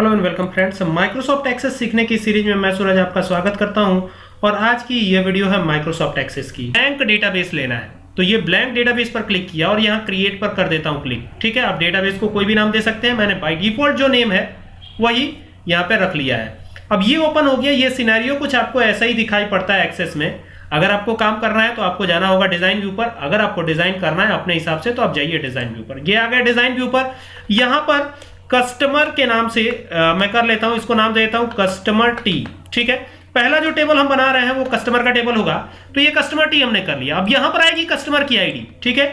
Hello and welcome friends. Microsoft Access सीखने की series में मैं सूरज आपका स्वागत करता हूँ और आज की ये वीडियो है माइक्रोसॉफ्ट एक्सेस की। ब्लैंक डेटाबेस लेना है। तो ये ब्लैंक डेटाबेस पर क्लिक किया और यहाँ क्रिएट पर कर देता हूँ क्लिक ठीक है? आप डेटाबेस को कोई भी नाम दे सकते हैं। मैंने बाई डिफ़ॉल्ट जो नेम है, वही यहाँ पे रख लिया है। अब ये ओपन हो गया। ये सिनेरियो कुछ आपको ऐसा ही दिखाई पड़ता है एक्सेस में। अगर आपको काम करना है तो आपको जाना होगा डिज़ाइन व्यू पर। अगर आपको डिज़ाइन करना है अपने हिसाब से तो आप जाइए डिज़ाइन व्यू पर। ये आ गया डिज़ाइन व्यू पर। यहाँ पर कस्टमर के नाम से आ, मैं कर लेता हूँ इसको नाम दे देता हूँ कस्टमर टी ठीक है? पहला जो टेबल हम बना रहे हैं वो कस्टमर का टेबल होगा। तो ये कस्टमर टी हमने कर लिया। अब यहाँ पर आएगी कस्टमर की आईडी ठीक है?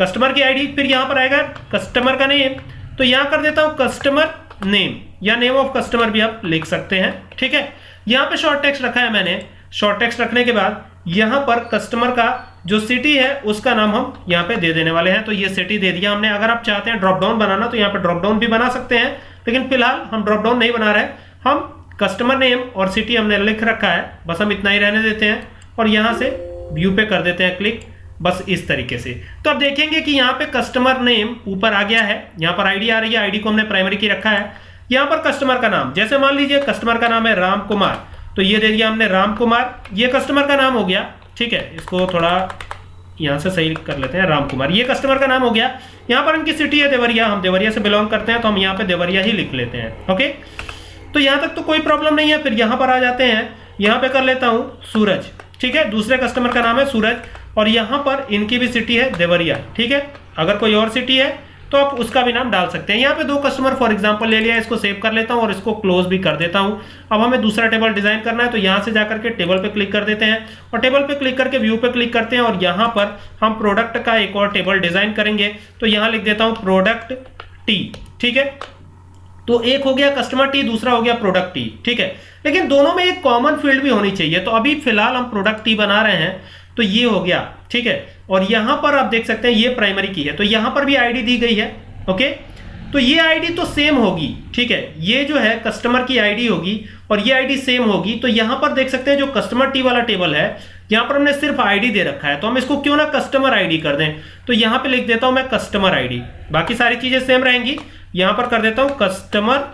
कस्टमर की आईडी फिर यहाँ पर आएगा कस्टमर का नेम। तो यहाँ कर देता हूँ कस्टमर नेम या नेम ऑफ़ कस्टमर भी आप लिख सकते हैं ठीक है? यहाँ पे शॉर्ट टेक्स्ट रखा है मैंने। शॉर्ट टेक्स्ट रखने के बाद यहाँ पर कस्टमर का जो सिटी है, उसका नाम हम यहाँ पे दे देने वाले हैं। तो ये सिटी दे दिया हमने। अगर आप चाहते हैं ड्रॉप डाउन बनाना तो यहाँ पे ड्रॉप डाउन भी बना सकते हैं। लेकिन फ़िलहाल हम ड्रॉप डाउन नहीं बना रहे हम कस्टमर नेम और सिटी हमने लिख रखा है। बस हम इतना ही रहने देते हैं और यहाँ से व्यू पे कर देते हैं क्लिक बस इस तरीके से। तो अब देखेंगे कि यहाँ पे कस्टमर नेम ऊपर आ गया है। यहाँ पर आईडी आ रही है। आईडी को हमने प्राइमरी की रखा है। यहाँ पर कस्टमर का नाम। जैसे मान लीजिए कस्टमर का नाम है राम कुमार। तो ये दे दिया हमने राम कुमार। ये कस्टमर का नाम हो गया ठीक है, इसको थोड़ा यहाँ से सही कर लेते हैं राम कुमार ये कस्टमर का नाम हो गया। यहाँ पर इनकी सिटी है देवरिया। हम देवरिया से बिलोंग करते हैं तो हम यहाँ पे देवरिया ही लिख लेते हैं ओके तो यहाँ तक तो कोई प्रॉब्लम नहीं है, फिर यहाँ पर आ जाते हैं। यहाँ पे कर लेता हूँ, सूरज। ठीक है, दूसरे कस्टमर का नाम है सूरज, और यहाँ पर इनकी भी सिटी है देवरिया। ठीक है, अगर कोई और सिटी है तो आप उसका भी नाम डाल सकते हैं। यहाँ पे दो कस्टमर फॉर एग्जांपल ले लिया, इसको सेव कर लेता हूँ और इसको क्लोज भी कर देता हूँ। अब हमें दूसरा टेबल डिज़ाइन करना है तो यहाँ से जाकर के टेबल पे क्लिक कर देते हैं और टेबल पे क्लिक करके व्यू पे क्लिक करते हैं और यहाँ पर हम प्रोडक्ट का एक और टेबल डिज़ाइन करेंगे। तो यहाँ लिख देता हूँ प्रोडक्ट टी ठीक है? तो एक हो गया कस्टमर टी दूसरा हो गया प्रोडक्ट टी ठीक है? लेकिन दोनों में एक कॉमन फ़ील्ड भी होनी चाहिए। तो अभी फ़िलहाल हम प्रोडक्ट टी बना रहे हैं तो ये हो गया। ठीक है? और यहाँ पर आप देख सकते हैं ये प्राइमरी की है। तो यहाँ पर भी आईडी दी गई है ओके तो ये आईडी तो सेम होगी, ठीक है? ये जो है कस्टमर की आईडी होगी और ये आईडी सेम होगी। तो यहाँ पर देख सकते हैं जो कस्टमर टी वाला टेबल है, यहाँ पर हमने सिर्फ़ आईडी दे रखा है। तो हम इसको क्यों ना कस्टमर आईडी कर दें? तो यहाँ पे लिख देता हूँ मैं कस्टमर आईडी बाकी सारी चीज़ें सेम रहेंगी। यहाँ पर कर देता हूँ कस्टमर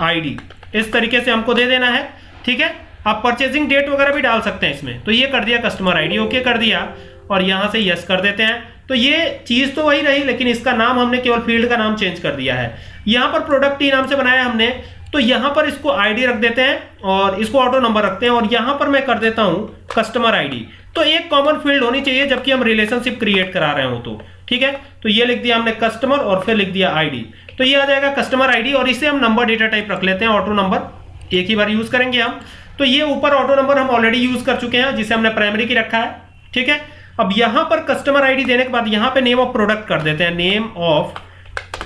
आईडी इस तरीके से हमको दे देना है, ठीक है? आप परचेजिंग डेट वगैरह भी डाल सकते हैं इसमें। तो ये कर दिया कस्टमर आईडी ओके कर दिया। और यहाँ से यस कर देते हैं। तो ये चीज़ तो वही रही, लेकिन इसका नाम हमने केवल फ़ील्ड का नाम चेंज कर दिया है। यहाँ पर प्रोडक्ट टी नाम से बनाया हमने तो यहाँ पर इसको आईडी रख देते हैं और इसको ऑटो नंबर रखते हैं और यहाँ पर मैं कर देता हूँ कस्टमर आईडी तो एक कॉमन फ़ील्ड होनी चाहिए जबकि हम रिलेशनशिप क्रिएट करा रहे हो तो ठीक है? तो ये लिख दिया हमने कस्टमर और फिर लिख दिया आईडी तो ये आ जाएगा कस्टमर आईडी और इसे हम नंबर डेटा टाइप रख लेते हैं ऑटो नंबर एक ही बार यूज़ करेंगे हम। तो ये ऊपर ऑटो नंबर हम ऑलरेडी यूज़ कर चुके हैं, जिसे हमने प्राइमरी की रखा है, ठीक है? अब यहाँ पर कस्टमर आईडी देने के बाद यहाँ पे नेम ऑफ़ प्रोडक्ट कर देते हैं नेम ऑफ़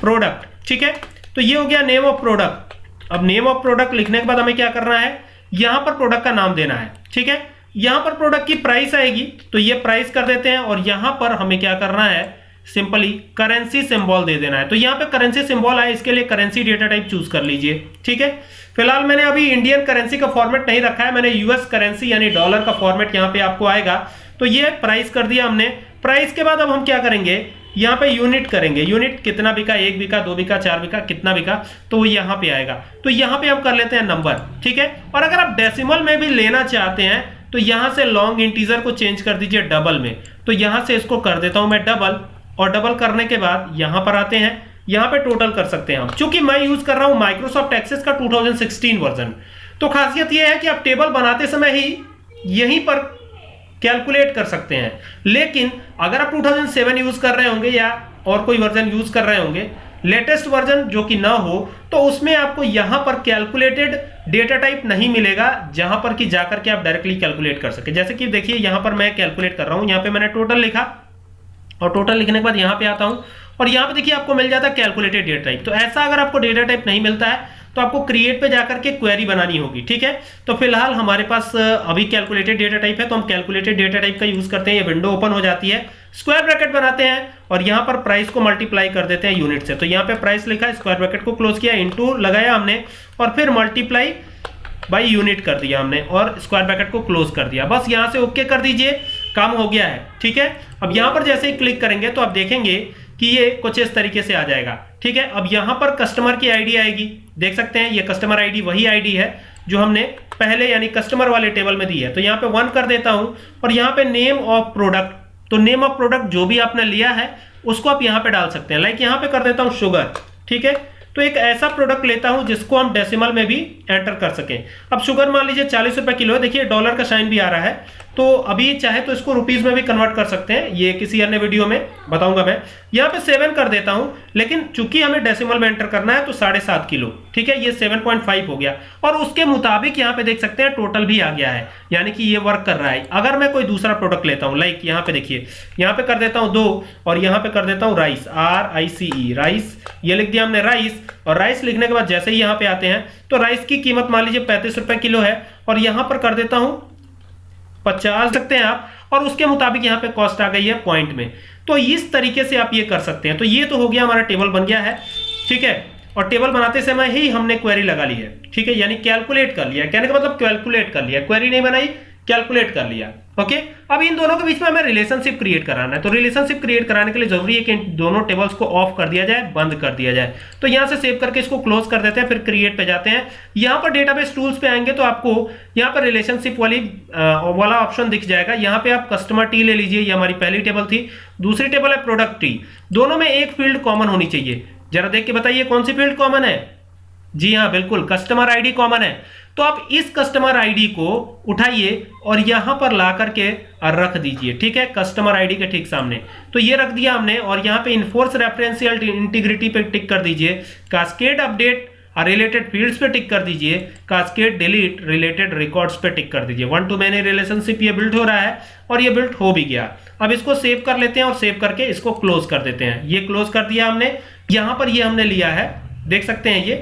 प्रोडक्ट ठीक है? तो ये हो गया नेम ऑफ़ प्रोडक्ट अब नेम ऑफ़ प्रोडक्ट लिखने के बाद हमें क्या करना है? यहाँ पर प्रोडक्ट का नाम देना है, ठीक है? यहाँ पर प्रोडक्ट की प्राइस आएगी तो ये प्राइस कर देते हैं और यहाँ पर हमें क्या करना है? सिंपली करेंसी सिंबल दे देना है। तो यहाँ पे करेंसी सिंबल आए, इसके लिए करेंसी डेटा टाइप चूज़ कर लीजिए, ठीक है? फ़िलहाल मैंने अभी इंडियन करेंसी का फॉर्मेट नहीं रखा है, मैंने यूएस करेंसी यानी डॉलर का फॉर्मेट यहाँ पे आपको आएगा। तो ये प्राइस कर दिया हमने। प्राइस के बाद अब हम क्या करेंगे? यहाँ पे यूनिट करेंगे। यूनिट कितना बिका? एक बिका, दो बिका, चार बिका, कितना बिका? तो वो यहाँ पे आएगा। तो यहाँ पे हम कर लेते हैं नंबर ठीक है? और अगर आप डेसिमल में भी लेना चाहते हैं तो यहाँ से लॉन्ग इंटीजर को चेंज कर दीजिए डबल में। तो यहाँ से इसको कर देता हूँ मैं डबल और डबल करने के बाद यहाँ पर आते हैं। यहाँ पे टोटल कर सकते हैं हम। चूँकि मैं यूज़ कर रहा हूँ माइक्रोसॉफ्ट एक्सेस का 2016 वर्जन तो खासियत यह है कि आप टेबल बनाते समय ही यहीं पर कैलकुलेट कर सकते हैं। लेकिन अगर आप 2007 यूज़ कर रहे होंगे या और कोई वर्जन यूज़ कर रहे होंगे लेटेस्ट वर्जन जो कि ना हो तो उसमें आपको यहाँ पर कैलकुलेटेड डेटा टाइप नहीं मिलेगा, जहाँ पर कि जाकर के आप डायरेक्टली कैलकुलेट कर सके। जैसे कि देखिए, यहाँ पर मैं कैलकुलेट कर रहा हूँ, यहाँ पे मैंने टोटल लिखा और टोटल लिखने के बाद यहाँ पे आता हूँ और यहाँ पे देखिए आपको मिल जाता है कैलकुलेटेड डेटा टाइप तो ऐसा अगर आपको डेटा टाइप नहीं मिलता है तो आपको क्रिएट पे जाकर के क्वेरी बनानी होगी, ठीक है? तो फ़िलहाल हमारे पास अभी कैलकुलेटेड डेटा टाइप है तो हम कैलकुलेटेड डेटा टाइप का यूज़ करते हैं, ये विंडो ओपन हो जाती है। स्क्वायर ब्रैकेट बनाते हैं और यहाँ पर प्राइस को मल्टीप्लाई कर देते हैं यूनिट से। तो यहाँ पे प्राइस लिखा स्क्वायर ब्रैकेट को क्लोज किया इंटू लगाया हमने और फिर मल्टीप्लाई बाई यूनिट कर दिया हमने और स्क्वायर ब्रैकेट को क्लोज कर दिया। बस यहाँ से ओके कर दीजिए, काम हो गया है, ठीक है? अब यहाँ पर जैसे ही क्लिक करेंगे तो आप देखेंगे कि ये कुछ इस तरीके से आ जाएगा। ठीक है? अब यहाँ पर कस्टमर की आईडी आएगी। देख सकते हैं, ये कस्टमर आईडी वही आईडी है जो हमने पहले यानी कस्टमर वाले टेबल में दी है। तो यहाँ पे वन कर देता हूँ और यहाँ पे नेम ऑफ़ प्रोडक्ट तो नेम ऑफ़ प्रोडक्ट जो भी आपने लिया है, उसको आप यहाँ पे डाल सकते हैं। लाइक यहाँ पे कर देता हूँ शुगर ठीक है? तो एक ऐसा प्रोडक्ट लेता हूँ जिसको हम डेसिमल में भी एंटर कर सकें। अब शुगर मान लीजिए चालीस रुपए किलो है। देखिए डॉलर का साइन भी आ रहा है। तो अभी चाहे तो इसको रुपीज़ में भी कन्वर्ट कर सकते हैं। ये किसी अन्य वीडियो में बताऊँगा मैं। यहाँ पे सेवन कर देता हूँ, लेकिन चूँकि हमें डेसिमल में एंटर करना है तो साढ़े सात किलो। ठीक है, ये सेवन पॉइंट फाइव हो गया। और उसके मुताबिक यहाँ पे देख सकते हैं टोटल भी आ गया है। यानी कि ये वर्क कर रहा है। अगर मैं कोई दूसरा प्रोडक्ट लेता हूँ लाइक यहाँ पे देखिए, यहाँ पे कर देता हूँ दो, और यहाँ पे कर देता हूँ rice R I C E rice ये लिख दिया हमने राइस और राइस लिखने के बाद जैसे ही यहाँ पे आते हैं तो राइस की कीमत मान लीजिए पैंतीस रुपए किलो है, और यहाँ पर कर देता हूँ पचास सकते हैं आप, और उसके मुताबिक यहाँ पे कॉस्ट आ गई है पॉइंट में। तो इस तरीके से आप ये कर सकते हैं। तो ये तो हो गया हमारा टेबल बन गया है, ठीक है? और टेबल बनाते समय ही हमने क्वेरी लगा ली है, ठीक है? यानी कैलकुलेट कर लिया। कहने का मतलब कैलकुलेट कर लिया। क्वेरी नहीं बनाई कैलकुलेट कर लिया। ओके अब इन दोनों के बीच में हमें रिलेशनशिप क्रिएट कराना है। तो रिलेशनशिप क्रिएट कराने के लिए ज़रूरी है कि दोनों टेबल्स को ऑफ़ कर दिया जाए, बंद कर दिया जाए। तो यहाँ से सेव करके इसको क्लोज कर देते हैं, फिर क्रिएट पे जाते हैं। यहाँ पर डेटाबेस टूल्स पे आएँगे तो आपको यहाँ पर रिलेशनशिप वाली वाला ऑप्शन दिख जाएगा। यहाँ पे आप कस्टमर टी ले लीजिए, ये हमारी पहली टेबल थी। दूसरी टेबल है प्रोडक्ट टी दोनों में एक फ़ील्ड कॉमन होनी चाहिए। जरा देख के बताइए कौन सी फ़ील्ड कॉमन है? जी हाँ बिल्कुल। कस्टमर आईडी कॉमन है। तो आप इस कस्टमर आईडी को उठाइए और यहाँ पर ला करके रख दीजिए, ठीक है? कस्टमर आईडी के ठीक सामने। तो ये रख दिया हमने और यहाँ पे इन्फोर्स रेफरेंशियल इंटीग्रिटी पे टिक कर दीजिए। कास्केड अपडेट रिलेटेड फील्ड्स पे टिक कर दीजिए। कास्केड डिलीट रिलेटेड रिकॉर्ड्स पे टिक कर दीजिए। वन टू मैनी रिलेशनशिप ये बिल्ड हो रहा है और ये बिल्ड हो भी गया। अब इसको सेव कर लेते हैं और सेव करके इसको क्लोज कर देते हैं। ये क्लोज कर दिया हमने। यहाँ पर ये हमने लिया है। देख सकते हैं ये।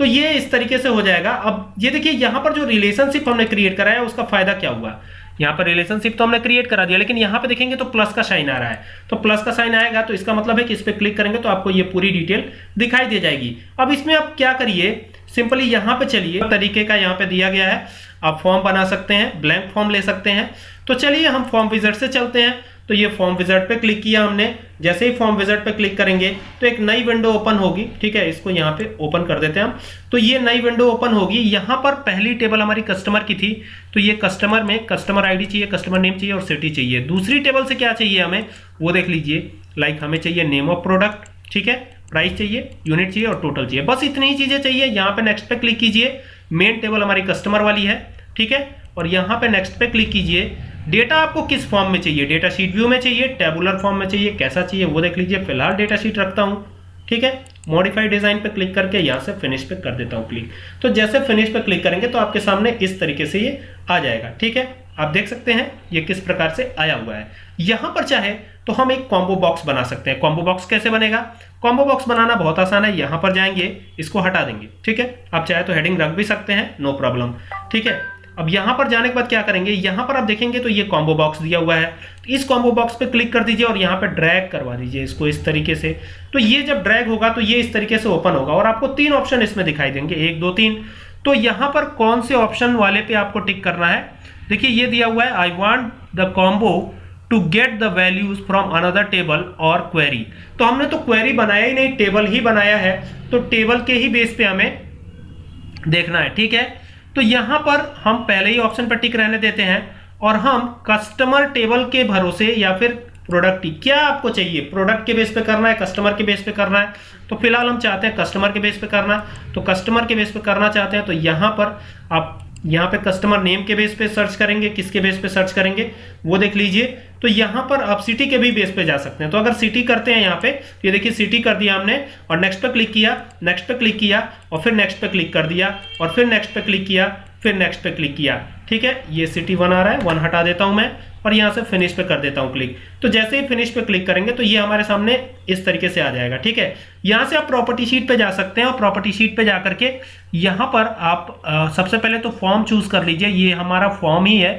तो ये इस तरीके से हो जाएगा। अब ये देखिए, यहाँ पर जो रिलेशनशिप हमने क्रिएट कराया, उसका फ़ायदा क्या हुआ? यहाँ पर रिलेशनशिप तो हमने क्रिएट करा दिया, लेकिन यहाँ पे देखेंगे तो प्लस का साइन आ रहा है। तो प्लस का साइन आएगा तो इसका मतलब है कि इस पर क्लिक करेंगे तो आपको ये पूरी डिटेल दिखाई दे जाएगी। अब इसमें आप क्या करिए? सिंपली यहाँ पे चलिए। तरीके का यहाँ पे दिया गया है। आप फॉर्म बना सकते हैं ब्लैंक फॉर्म ले सकते हैं। तो चलिए, हम फॉर्म विजट से चलते हैं। तो ये फॉर्म विजट पे क्लिक किया हमने। जैसे ही फॉर्म विजट पे क्लिक करेंगे तो एक नई विंडो ओपन होगी, ठीक है? इसको यहाँ पे ओपन कर देते हैं हम। तो ये नई विंडो ओपन होगी। यहाँ पर पहली टेबल हमारी कस्टमर की थी। तो ये कस्टमर में कस्टमर आईडी चाहिए कस्टमर नेम चाहिए और सिटी चाहिए। दूसरी टेबल से क्या चाहिए हमें? वो देख लीजिए। लाइक हमें चाहिए नेम ऑफ़ प्रोडक्ट ठीक है? प्राइस चाहिए यूनिट चाहिए और टोटल चाहिए। बस इतनी ही चीज़ें चाहिए। यहाँ पे नेक्स्ट पे क्लिक कीजिए। मेन टेबल हमारी कस्टमर वाली है, ठीक है? और यहाँ पे नेक्स्ट पे क्लिक कीजिए। डेटा आपको किस फॉर्म में चाहिए? डेटा शीट व्यू में चाहिए टेबुलर फॉर्म में चाहिए, कैसा चाहिए, वो देख लीजिए। फ़िलहाल डेटा शीट रखता हूँ, ठीक है? मॉडिफाई डिज़ाइन पे क्लिक करके यहाँ से फिनिश पे कर देता हूँ क्लिक तो जैसे फिनिश पे क्लिक करेंगे तो आपके सामने इस तरीके से ये आ जाएगा, ठीक है? आप देख सकते हैं ये किस प्रकार से आया हुआ है। यहाँ पर चाहे तो हम एक कॉम्बो बॉक्स बना सकते हैं। कॉम्बो बॉक्स कैसे बनेगा? कॉम्बो बॉक्स बनाना बहुत आसान है, यहाँ पर जाएँगे, इसको हटा देंगे, ठीक है? आप चाहे तो हेडिंग रख भी सकते हैं नो प्रॉब्लम ठीक है? अब यहाँ पर जाने के बाद क्या करेंगे? यहाँ पर आप देखेंगे तो ये कॉम्बो बॉक्स दिया हुआ है। तो इस कॉम्बो बॉक्स पे क्लिक कर दीजिए और यहाँ पे ड्रैग करवा दीजिए इसको इस तरीके से। तो ये जब ड्रैग होगा तो ये इस तरीके से ओपन होगा और आपको तीन ऑप्शन इसमें दिखाई देंगे। एक, दो, तीन। तो यहाँ पर कौन से ऑप्शन वाले पे आपको टिक करना है? देखिए, ये दिया हुआ है I want the combo to get the values from another table और क्वेरी तो हमने तो क्वेरी बनाया ही नहीं टेबल ही बनाया है। तो टेबल के ही बेस पे हमें देखना है, ठीक है? तो यहाँ पर हम पहले ही ऑप्शन पर टिक रहने देते हैं और हम कस्टमर टेबल के भरोसे या फिर प्रोडक्ट क्या आपको चाहिए? प्रोडक्ट के बेस पे करना है कस्टमर के बेस पे करना है? तो फ़िलहाल हम चाहते हैं कस्टमर के बेस पे करना। तो कस्टमर के बेस पे करना चाहते हैं तो यहाँ पर आप यहाँ पे कस्टमर नेम के बेस पे सर्च करेंगे, किसके बेस पे सर्च करेंगे, वो देख लीजिए। तो यहाँ पर आप सिटी के भी बेस पे जा सकते हैं। तो अगर सिटी करते हैं यहाँ पे तो ये देखिए सिटी कर दिया हमने, और नेक्स्ट पे क्लिक किया नेक्स्ट पे क्लिक किया, और फिर नेक्स्ट पे क्लिक कर दिया, और फिर नेक्स्ट पे क्लिक किया, फिर नेक्स्ट पे क्लिक किया। ठीक है ये सिटी वन आ रहा है वन हटा देता हूँ मैं और यहाँ से फिनिश पे कर देता हूँ क्लिक तो जैसे ही फिनिश पे क्लिक करेंगे तो ये हमारे सामने इस तरीके से आ जाएगा ठीक है? यहाँ से आप प्रॉपर्टी शीट पे जा सकते हैं और प्रॉपर्टी शीट पे जाकर के यहाँ पर आप आ, सबसे पहले तो फॉर्म चूज़ कर लीजिए ये हमारा फॉर्म ही है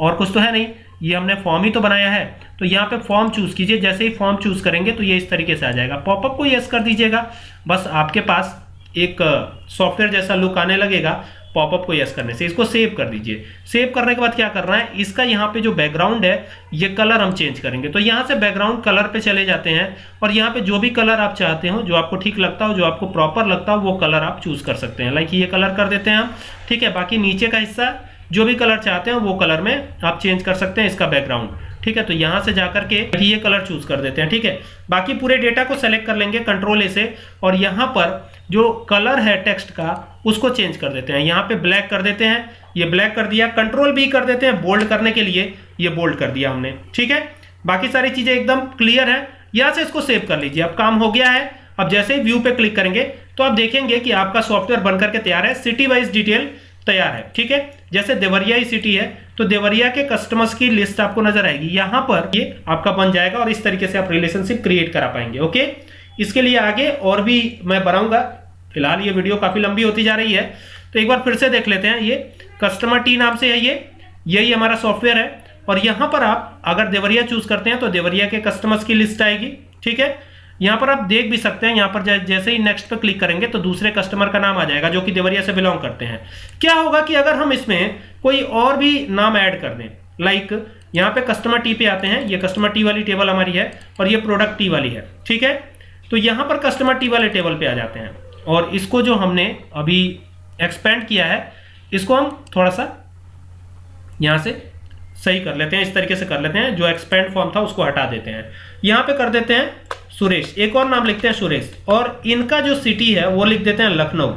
और कुछ तो है नहीं ये हमने फॉर्म ही तो बनाया है। तो यहाँ पे फॉर्म चूज़ कीजिए जैसे ही फॉर्म चूज़ करेंगे तो ये इस तरीके से आ जाएगा। पॉपअप को यस कर दीजिएगा बस आपके पास एक सॉफ्टवेयर जैसा लुक आने लगेगा पॉपअप को यस करने से, इसको सेव कर दीजिए। सेव करने के बाद क्या करना है? इसका यहाँ पे जो बैकग्राउंड है, ये कलर हम चेंज करेंगे। तो यहाँ से बैकग्राउंड कलर पे चले जाते हैं और यहाँ पे जो भी कलर आप चाहते हो, जो आपको ठीक लगता हो, जो आपको प्रॉपर लगता हो, वो कलर आप चूज़ कर सकते हैं। लाइक ये कलर कर देते हैं हम। ठीक है, बाकी नीचे का हिस्सा, जो भी कलर चाहते हैं, वो कलर में आप चेंज कर सकते हैं इसका बैकग्राउंड ठीक है तो यहाँ से जाकर के ये कलर चूज़ कर देते हैं। ठीक है, बाकी पूरे डेटा को सेलेक्ट कर लेंगे कंट्रोल ए से। और यहाँ पर जो कलर है टेक्स्ट का उसको चेंज कर देते हैं। यहाँ पे ब्लैक कर देते हैं। ये ब्लैक कर दिया। कंट्रोल भी कर देते हैं। बोल्ड करने के लिए ये बोल्ड कर दिया हमने। ठीक है? बाकी सारी चीज़ें एकदम क्लियर है। यहाँ से इसको सेव कर लीजिए। अब काम हो गया है। अब जैसे ही व्यू पे क्लिक करेंगे तो आप देखेंगे कि आपका सॉफ्टवेयर बनकर के तैयार है। सिटी वाइज डिटेल तैयार है। ठीक है? जैसे देवरिया ही सिटी है तो देवरिया के कस्टमर्स की लिस्ट आपको नज़र आएगी। यहाँ पर ये आपका बन जाएगा और इस तरीके से आप रिलेशनशिप क्रिएट करा पाएँगे। ओके इसके लिए आगे और भी मैं बनाऊँगा फ़िलहाल ये वीडियो काफ़ी लंबी होती जा रही है तो एक बार फिर से देख लेते हैं ये। कस्टमर टी नाम से है ये, यही हमारा सॉफ्टवेयर है। और यहाँ पर आप अगर देवरिया चूज़ करते हैं तो देवरिया के कस्टमर्स की लिस्ट आएगी, ठीक है? यहाँ पर आप देख भी सकते हैं, यहाँ पर जैसे ही नेक्स्ट पे क्लिक करेंगे तो दूसरे कस्टमर का नाम आ जाएगा, जो कि देवरिया से बिलोंग करते हैं। क्या होगा कि अगर हम इसमें कोई और भी नाम ऐड कर दें लाइक यहाँ पे कस्टमर टी पे आते हैं, ये कस्टमर टी वाली टेबल हमारी है, और ये प्रोडक्ट टी वाली है, ठीक है? तो यहाँ पर कस्टमर टी वाले टेबल पे आ जाते हैं। और इसको जो हमने अभी एक्सपेंड किया है, इसको हम थोड़ा सा यहाँ से सही कर लेते हैं, इस तरीके से कर लेते हैं, जो एक्सपेंड फॉर्म था उसको हटा देते हैं। यहाँ पे कर देते हैं सुरेश, एक और नाम लिखते हैं सुरेश, और इनका जो सिटी है वो लिख देते हैं लखनऊ।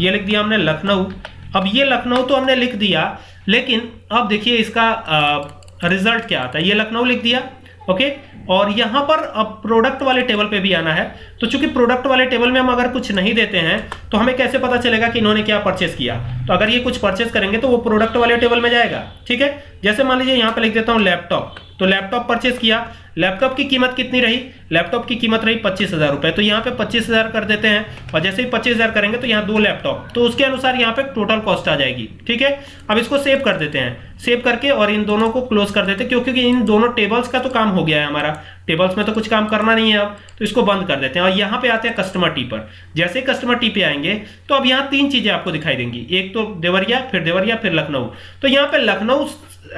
ये लिख दिया हमने लखनऊ। अब ये लखनऊ तो हमने लिख दिया, लेकिन अब देखिए इसका रिज़ल्ट क्या आता है? ये लखनऊ लिख दिया ओके और यहाँ पर अब प्रोडक्ट वाले टेबल पे भी आना है। तो चूँकि प्रोडक्ट वाले टेबल में हम अगर कुछ नहीं देते हैं तो हमें कैसे पता चलेगा कि इन्होंने क्या परचेस किया? तो अगर ये कुछ परचेस करेंगे तो वो प्रोडक्ट वाले टेबल में जाएगा। ठीक है? जैसे मान लीजिए, यहाँ पर लिख देता हूँ लैपटॉप तो लैपटॉप परचेस किया। लैपटॉप की कीमत कितनी रही? लैपटॉप की कीमत रही पच्चीस हज़ार रुपए। तो यहाँ पे पच्चीस हज़ार कर देते हैं और जैसे ही पच्चीस हज़ार करेंगे तो यहाँ दो लैपटॉप तो उसके अनुसार यहाँ पे टोटल कॉस्ट आ जाएगी। ठीक है? अब इसको सेव कर देते हैं। सेव करके और इन दोनों को क्लोज कर देते हैं, क्योंकि इन दोनों टेबल्स का तो काम हो गया है हमारा। टेबल्स में तो कुछ काम करना नहीं है अब। तो इसको बंद कर देते हैं। और यहाँ पे आते हैं कस्टमर टी पर। जैसे कस्टमर टी पे आएँगे तो अब यहाँ तीन चीज़ें आपको दिखाई देंगी। एक तो देवरिया, फिर देवरिया, फिर लखनऊ। तो यहाँ पे लखनऊ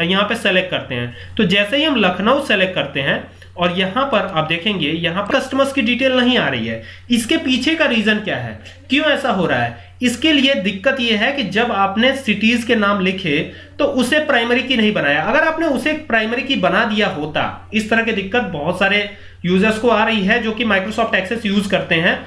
यहाँ पे सेलेक्ट करते हैं। तो जैसे ही हम लखनऊ सेलेक्ट करते हैं, और यहाँ पर आप देखेंगे, यहाँ पर कस्टमर्स की डिटेल नहीं आ रही है। इसके पीछे का रीजन क्या है? क्यों ऐसा हो रहा है? इसके लिए दिक्कत यह है कि जब आपने सिटीज़ के नाम लिखे तो उसे प्राइमरी की नहीं बनाया। अगर आपने उसे प्राइमरी की बना दिया होता, इस तरह की दिक्कत बहुत सारे यूज़र्स को आ रही है, जो कि माइक्रोसॉफ्ट एक्सेस यूज़ करते हैं।